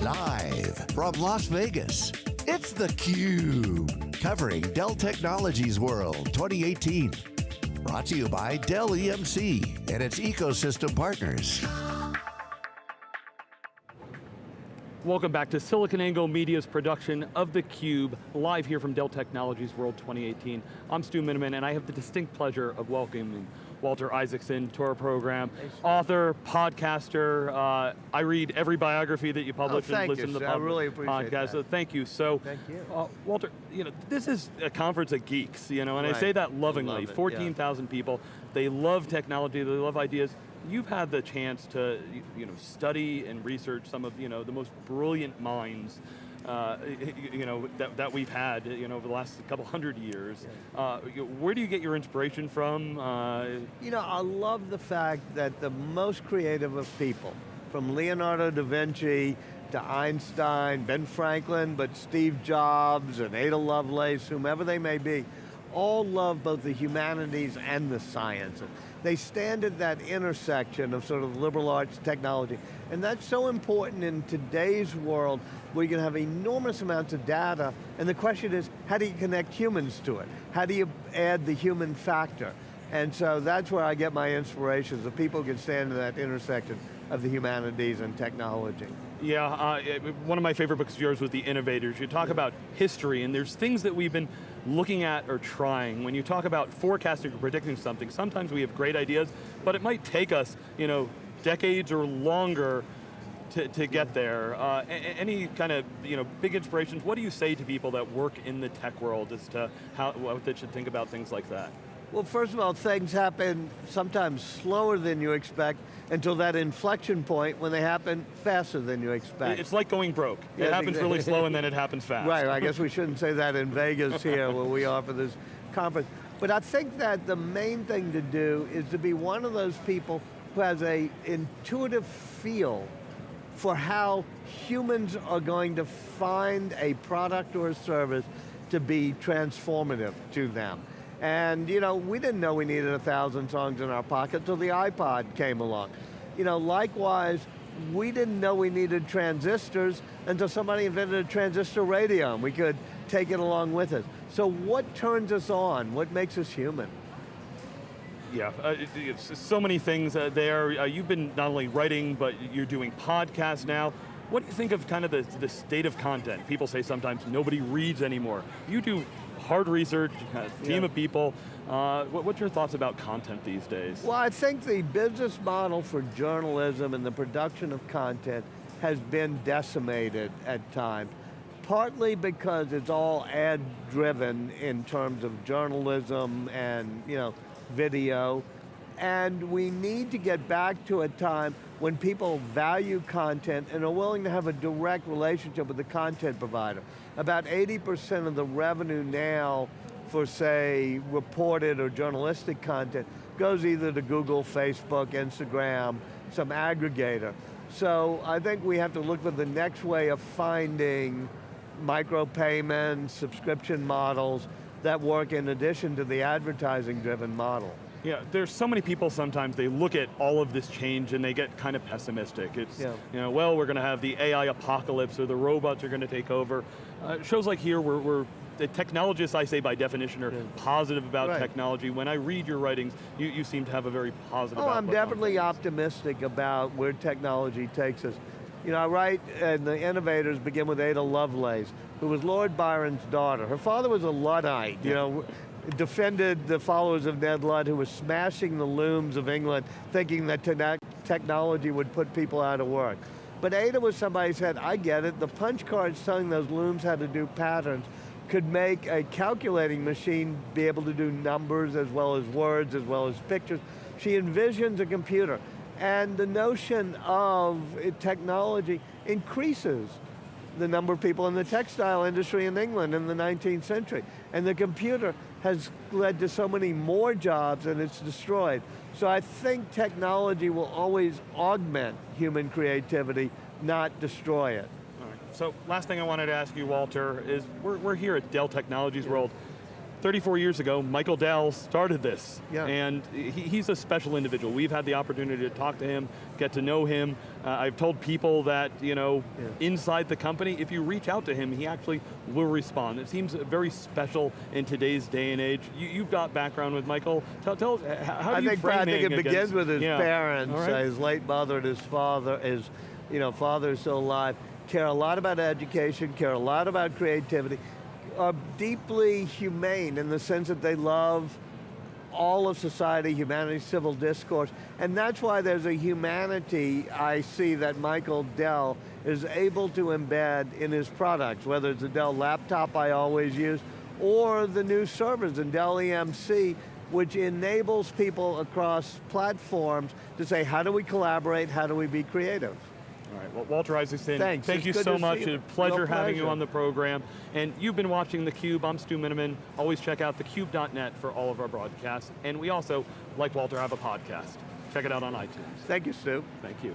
Live from Las Vegas, it's theCUBE. Covering Dell Technologies World 2018. Brought to you by Dell EMC and its ecosystem partners. Welcome back to SiliconANGLE Media's production of theCUBE, live here from Dell Technologies World 2018. I'm Stu Miniman, and I have the distinct pleasure of welcoming Walter Isaacson to our program. Author, podcaster, uh, I read every biography that you publish oh, and listen you, to the I really appreciate podcast, so thank you. So, thank you. Uh, Walter, you know, this is a conference of geeks, you know, and right. I say that lovingly, love 14,000 yeah. people, they love technology, they love ideas, you've had the chance to you know, study and research some of you know, the most brilliant minds uh, you know, that, that we've had you know, over the last couple hundred years. Uh, where do you get your inspiration from? Uh, you know, I love the fact that the most creative of people, from Leonardo da Vinci to Einstein, Ben Franklin, but Steve Jobs and Ada Lovelace, whomever they may be, all love both the humanities and the sciences. They stand at that intersection of sort of liberal arts technology. And that's so important in today's world where you can have enormous amounts of data, and the question is, how do you connect humans to it? How do you add the human factor? And so that's where I get my inspirations, the people can stand at that intersection of the humanities and technology. Yeah, uh, one of my favorite books of yours was The Innovators. You talk yeah. about history, and there's things that we've been looking at or trying. When you talk about forecasting or predicting something, sometimes we have great ideas, but it might take us, you know, decades or longer to, to get there. Uh, any kind of you know, big inspirations, what do you say to people that work in the tech world as to how, what they should think about things like that? Well, first of all, things happen sometimes slower than you expect until that inflection point when they happen faster than you expect. It's like going broke. It yes, happens exactly. really slow and then it happens fast. Right, I guess we shouldn't say that in Vegas here where we offer this conference. But I think that the main thing to do is to be one of those people who has a intuitive feel for how humans are going to find a product or a service to be transformative to them. And you know, we didn't know we needed a thousand songs in our pocket until the iPod came along. You know, likewise, we didn't know we needed transistors until somebody invented a transistor radio and we could take it along with us. So what turns us on? What makes us human? Yeah, uh, so many things uh, there. Uh, you've been not only writing, but you're doing podcasts now. What do you think of kind of the, the state of content? People say sometimes nobody reads anymore. You do hard research, team yeah. of people. Uh, what, what's your thoughts about content these days? Well, I think the business model for journalism and the production of content has been decimated at times. Partly because it's all ad driven in terms of journalism and you know video, and we need to get back to a time when people value content and are willing to have a direct relationship with the content provider. About 80% of the revenue now for say reported or journalistic content goes either to Google, Facebook, Instagram, some aggregator. So I think we have to look for the next way of finding micropayments, subscription models that work in addition to the advertising driven model. Yeah, there's so many people sometimes, they look at all of this change and they get kind of pessimistic. It's, yeah. you know, well, we're going to have the AI apocalypse or the robots are going to take over. Uh, shows like here, we're, we're the technologists, I say by definition, are yeah. positive about right. technology. When I read your writings, you, you seem to have a very positive Oh, I'm definitely optimistic about where technology takes us. You know, I write, and the innovators begin with Ada Lovelace, who was Lord Byron's daughter. Her father was a Luddite, you know, defended the followers of Ned Ludd who was smashing the looms of England, thinking that te technology would put people out of work. But Ada was somebody who said, I get it, the punch cards telling those looms how to do patterns could make a calculating machine be able to do numbers as well as words, as well as pictures. She envisions a computer. And the notion of technology increases the number of people in the textile industry in England in the 19th century. And the computer has led to so many more jobs and it's destroyed. So I think technology will always augment human creativity, not destroy it. So last thing I wanted to ask you, Walter, is we're, we're here at Dell Technologies World. 34 years ago, Michael Dell started this. Yeah. And he, he's a special individual. We've had the opportunity to talk to him, get to know him. Uh, I've told people that, you know, Yeah. inside the company, if you reach out to him, he actually will respond. It seems very special in today's day and age. You, you've got background with Michael. Tell, tell us, how do I you think, I think it him begins with his Yeah. parents, All uh, his late mother and his father, his you know, father is still alive, care a lot about education, care a lot about creativity, are deeply humane in the sense that they love all of society, humanity, civil discourse, and that's why there's a humanity I see that Michael Dell is able to embed in his products, whether it's the Dell laptop I always use, or the new servers in Dell EMC, which enables people across platforms to say, how do we collaborate, how do we be creative? All right, well, Walter Isaacson, Thanks, thank it's you so much. you. A pleasure Real having you on the program. And you've been watching theCUBE, I'm Stu Miniman. Always check out thecube.net for all of our broadcasts. And we also, like Walter, have a podcast. Check it out on iTunes. Thank you, Stu. Thank you.